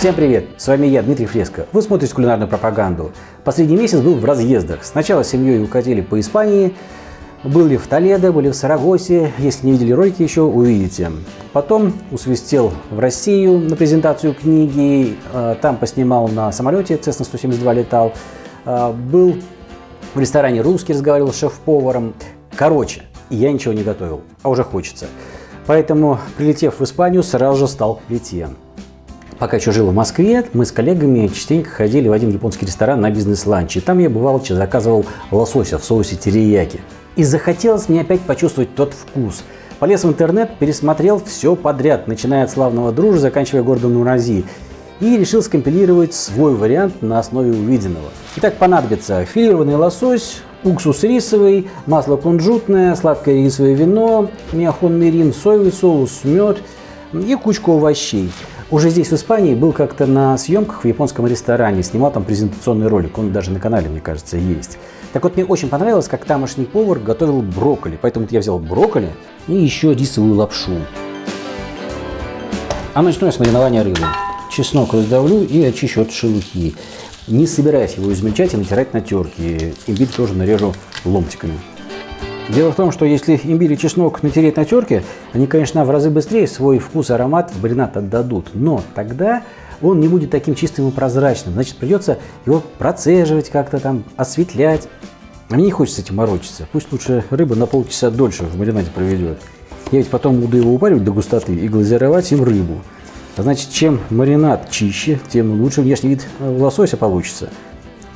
Всем привет! С вами я, Дмитрий Фреско. Вы смотрите кулинарную пропаганду. Последний месяц был в разъездах. Сначала с семьей укатили по Испании, были в Толедо, были в Сарагосе. Если не видели ролики еще, увидите. Потом усвистел в Россию на презентацию книги. Э, там поснимал на самолете, Cessna 172 летал. Э, был в ресторане «Русский», разговаривал с шеф-поваром. Короче, я ничего не готовил, а уже хочется. Поэтому, прилетев в Испанию, сразу же стал к плите. Пока еще жил в Москве, мы с коллегами частенько ходили в один японский ресторан на бизнес-ланч. И там я бывал, заказывал лосося в соусе терияки. И захотелось мне опять почувствовать тот вкус. Полез в интернет, пересмотрел все подряд, начиная от славного дружи, заканчивая городом Нурази. И решил скомпилировать свой вариант на основе увиденного. Итак, понадобится филированный лосось, уксус рисовый, масло кунжутное, сладкое рисовое вино, миохон мирин, соевый соус, мед и кучку овощей. Уже здесь, в Испании, был как-то на съемках в японском ресторане, снимал там презентационный ролик, он даже на канале, мне кажется, есть. Так вот, мне очень понравилось, как тамошний повар готовил брокколи, поэтому я взял брокколи и еще рисовую лапшу. А начну я с маринования рыбы. Чеснок раздавлю и очищу от шелухи. Не собираюсь его измельчать и натирать на терке. Имбирь тоже нарежу ломтиками. Дело в том, что если имбирь и чеснок натереть на терке, они, конечно, в разы быстрее свой вкус и аромат в маринад отдадут. Но тогда он не будет таким чистым и прозрачным. Значит, придется его процеживать как-то там, осветлять. А мне не хочется этим морочиться. Пусть лучше рыба на полчаса дольше в маринаде проведет. Я ведь потом буду его упаривать до густоты и глазировать им рыбу. А значит, чем маринад чище, тем лучше внешний вид лосося получится.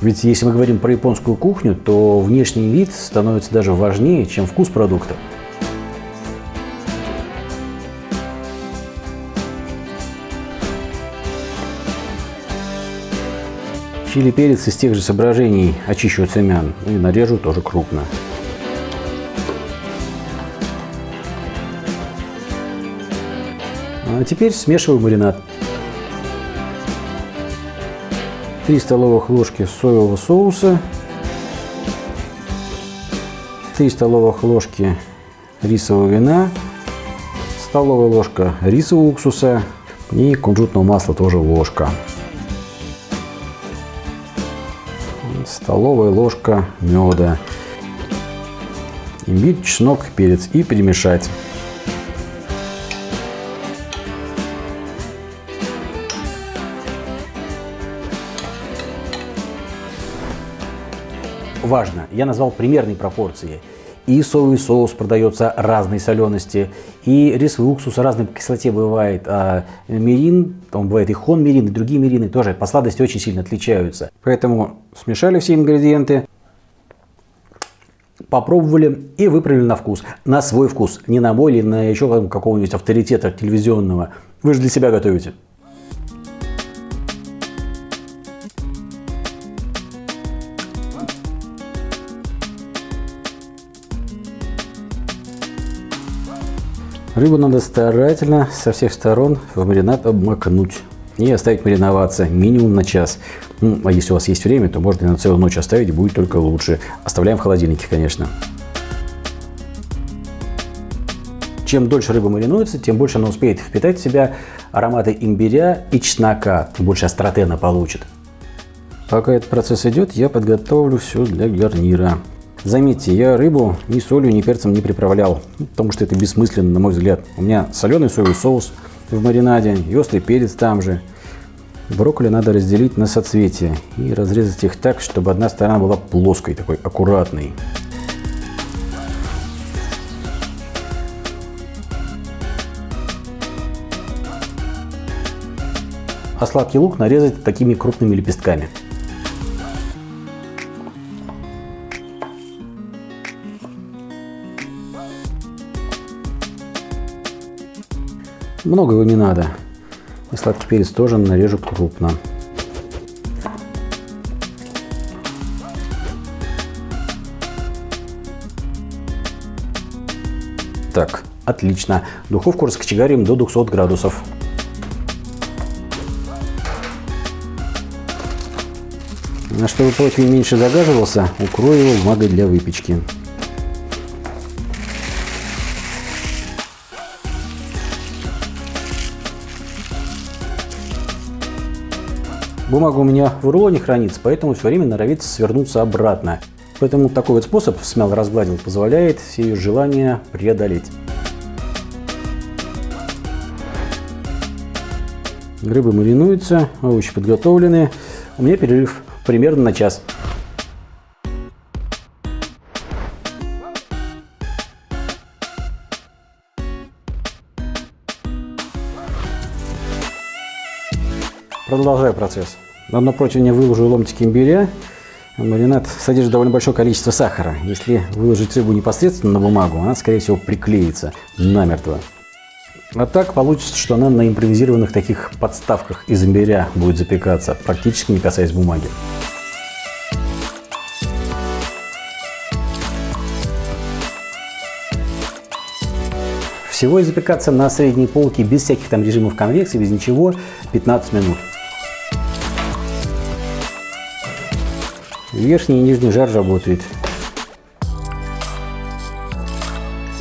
Ведь если мы говорим про японскую кухню, то внешний вид становится даже важнее, чем вкус продукта. Чили перец из тех же соображений очищу семян и нарежу тоже крупно. А теперь смешиваю маринад. 3 столовых ложки соевого соуса, 3 столовых ложки рисового вина, столовая ложка рисового уксуса и кунжутного масла тоже ложка. Столовая ложка меда, имбирь, чеснок, перец и перемешать. Важно, я назвал примерные пропорции. И соевый соус продается разной солености, и рисовый уксус разной кислоте бывает. А мирин, там бывает и хон мирин, и другие мирины тоже по сладости очень сильно отличаются. Поэтому смешали все ингредиенты, попробовали и выправили на вкус. На свой вкус, не на мой или на еще какого-нибудь авторитета телевизионного. Вы же для себя готовите. Рыбу надо старательно со всех сторон в маринад обмакнуть и оставить мариноваться минимум на час. Ну, а если у вас есть время, то можно и на целую ночь оставить, будет только лучше. Оставляем в холодильнике, конечно. Чем дольше рыба маринуется, тем больше она успеет впитать в себя ароматы имбиря и чеснока, больше остроты она получит. Пока этот процесс идет, я подготовлю все для гарнира. Заметьте, я рыбу ни солью, ни перцем не приправлял, потому что это бессмысленно, на мой взгляд. У меня соленый соевый соус в маринаде и острый перец там же. Брокколи надо разделить на соцветия и разрезать их так, чтобы одна сторона была плоской, такой аккуратной. А сладкий лук нарезать такими крупными лепестками. Много его не надо. И сладкий перец тоже нарежу крупно. Так, отлично. Духовку раскочегарим до 200 градусов. А чтобы противень меньше загаживался, укрою его бумагой для выпечки. Бумага у меня в рулоне хранится, поэтому все время норовится свернуться обратно. Поэтому такой вот способ, смело разгладил, позволяет все ее желания преодолеть. Рыба маринуется, овощи подготовлены. У меня перерыв примерно на час. Продолжаю процесс. На дно противня выложу ломтики имбиря. Маринад содержит довольно большое количество сахара. Если выложить рыбу непосредственно на бумагу, она, скорее всего, приклеится намертво. А так получится, что она на импровизированных таких подставках из имбиря будет запекаться, практически не касаясь бумаги. Всего и запекаться на средней полке без всяких там режимов конвекции, без ничего, 15 минут. Верхний и нижний жар работает.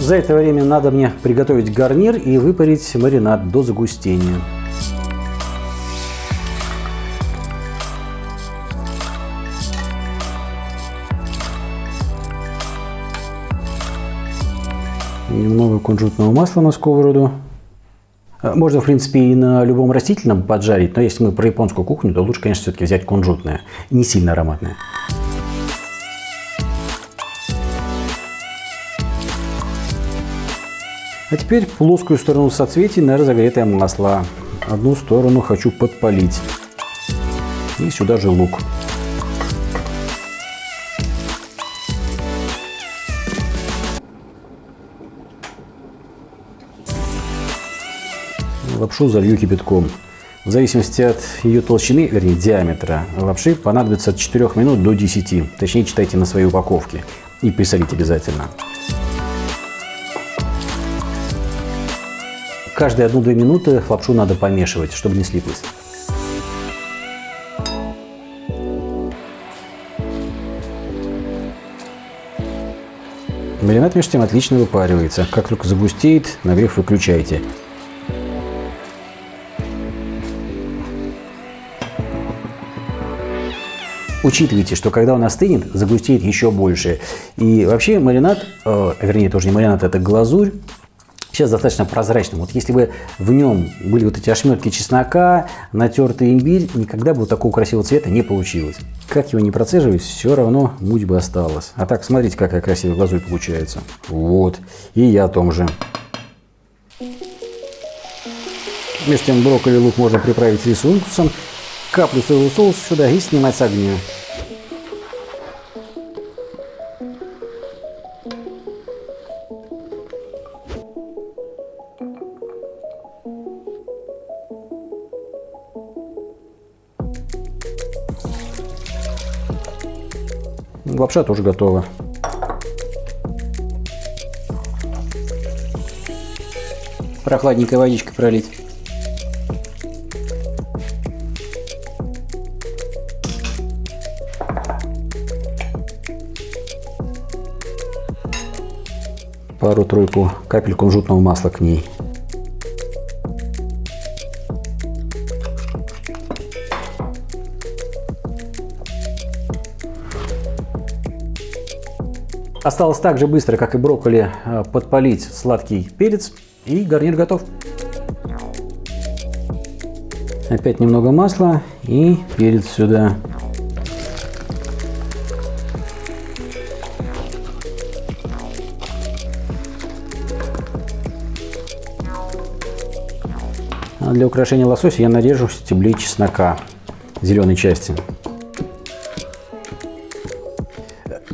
За это время надо мне приготовить гарнир и выпарить маринад до загустения. Немного кунжутного масла на сковороду. А, можно, в принципе, и на любом растительном поджарить, но если мы про японскую кухню, то лучше, конечно, все-таки взять кунжутное, не сильно ароматное. А теперь плоскую сторону соцветий на разогретое масло. Одну сторону хочу подпалить. И сюда же лук. Лапшу залью кипятком. В зависимости от ее толщины, вернее диаметра, лапши понадобится от 4 минут до 10. Точнее, читайте на своей упаковке. И присолить обязательно. Каждые 1-2 минуты лапшу надо помешивать, чтобы не слиплась. Маринад между тем отлично выпаривается. Как только загустеет, нагрев выключайте. Учитывайте, что когда он остынет, загустеет еще больше. И вообще маринад, э, вернее, тоже не маринад, это глазурь, сейчас достаточно прозрачным. Вот если бы в нем были вот эти ошметки чеснока, натертый имбирь, никогда бы вот такого красивого цвета не получилось. Как его не процеживать, все равно муть бы осталась. А так, смотрите, какая красивая глазурь получается. Вот. И я о том же. Между тем брокколи лук можно приправить рисом, каплю соевого соуса сюда и снимать с огня. Лапша тоже готова. Прохладненькой водичкой пролить. Пару-тройку капель кунжутного масла к ней. Осталось так же быстро, как и брокколи, э, подпалить сладкий перец и гарнир готов. Опять немного масла и перец сюда. Для украшения лосося я нарежу стебли чеснока зеленой части.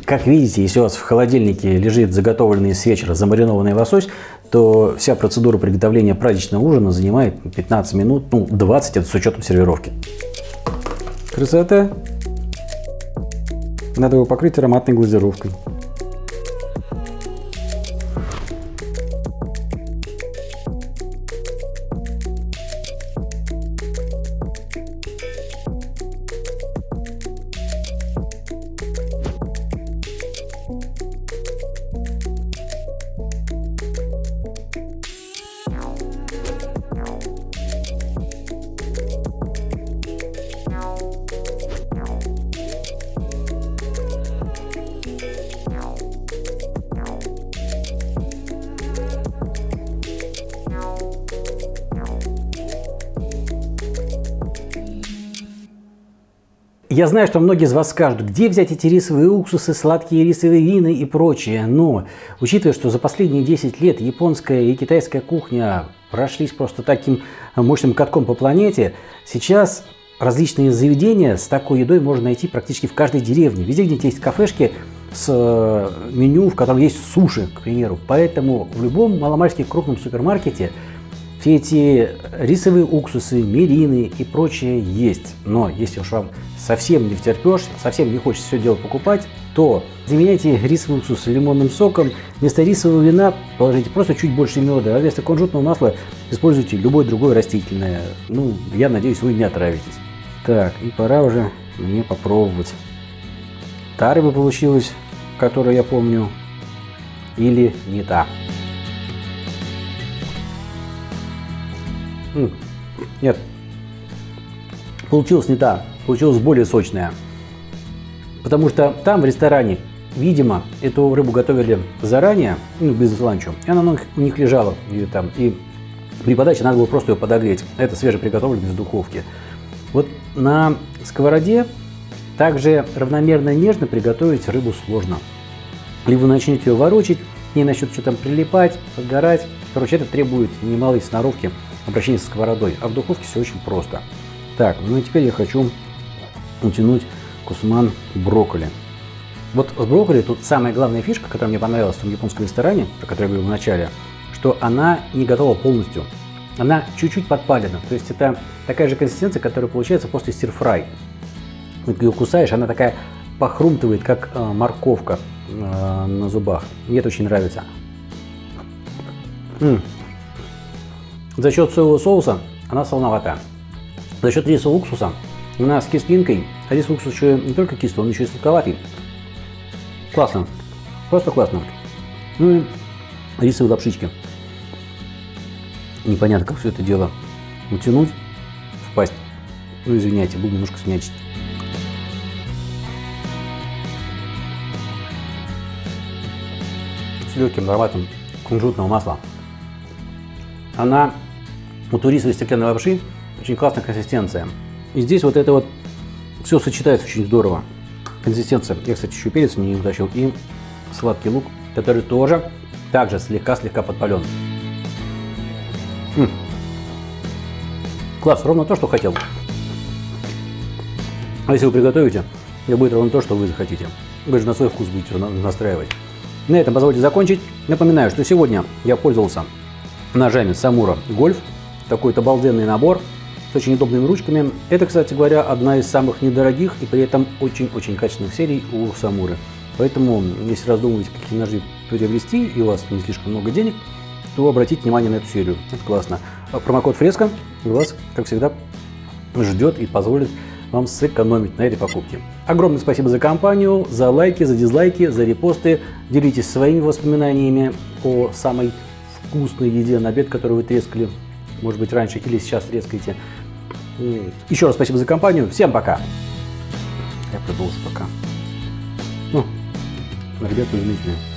Как видите, если у вас в холодильнике лежит заготовленный с вечера замаринованный лосось, то вся процедура приготовления праздничного ужина занимает 15 минут, ну 20 это с учетом сервировки. Красота! Надо его покрыть ароматной глазировкой. Я знаю, что многие из вас скажут, где взять эти рисовые уксусы, сладкие рисовые вины и прочее, но учитывая, что за последние 10 лет японская и китайская кухня прошлись просто таким мощным катком по планете, сейчас различные заведения с такой едой можно найти практически в каждой деревне. Везде, где есть кафешки с э, меню, в котором есть суши, к примеру. Поэтому в любом маломальски крупном супермаркете эти рисовые уксусы, мерины и прочее есть. Но если уж вам совсем не втерпешь, совсем не хочется все дело покупать, то заменяйте рисовый уксус лимонным соком. Вместо рисового вина положите просто чуть больше меда, а вместо кунжутного масла используйте любое другое растительное. Ну, я надеюсь, вы не отравитесь. Так, и пора уже мне попробовать. Та рыба получилась, которую я помню, или не та. Нет, получилось не та, получилось более сочная. Потому что там в ресторане, видимо, эту рыбу готовили заранее, ну, без ланчу, и она у них лежала ее там. И при подаче надо было просто ее подогреть. Это свежеприготовлено из духовки. Вот на сковороде также равномерно нежно приготовить рыбу сложно. Либо начнете ее ворочить, к начнет что-то прилипать, подгорать. Короче, это требует немалой сноровки обращение со сковородой, а в духовке все очень просто. Так, ну и теперь я хочу утянуть кусман брокколи. Вот с брокколи тут самая главная фишка, которая мне понравилась в том японском ресторане, про который я говорил в начале, что она не готова полностью. Она чуть-чуть подпалена. То есть это такая же консистенция, которая получается после стирфрай. Ты ее кусаешь, она такая похрумтывает, как э, морковка э, на зубах. Мне это очень нравится. М -м, за счет соевого соуса она солоноватая. За счет рисового уксуса она с кислинкой. А рисовый уксус еще не только кислый, он еще и сладковатый. Классно. Просто классно. Ну и рисовые лапшички. Непонятно, как все это дело утянуть в пасть. Ну, извиняйте, буду немножко смячить. С легким ароматом кунжутного масла. Она у турисовой стеклянной лапши очень классная консистенция. И здесь вот это вот все сочетается очень здорово. Консистенция. Я, кстати, еще перец не утащил. И сладкий лук, который тоже также слегка-слегка подпален. М -м. Класс, ровно то, что хотел. А если вы приготовите, это будет ровно то, что вы захотите. Вы же на свой вкус будете настраивать. На этом позвольте закончить. Напоминаю, что сегодня я пользовался ножами Самура Гольф. Такой-то обалденный набор с очень удобными ручками. Это, кстати говоря, одна из самых недорогих и при этом очень-очень качественных серий у Самуры. Поэтому, если раздумываете, какие ножи приобрести, и у вас не слишком много денег, то обратите внимание на эту серию. Это классно. А промокод Фреска вас, как всегда, ждет и позволит вам сэкономить на этой покупке. Огромное спасибо за компанию, за лайки, за дизлайки, за репосты. Делитесь своими воспоминаниями о самой вкусной еде на обед, которую вы трескали, может быть, раньше или сейчас трескаете. Еще раз спасибо за компанию. Всем пока. Я продолжу пока. Ну, ребята изумительные.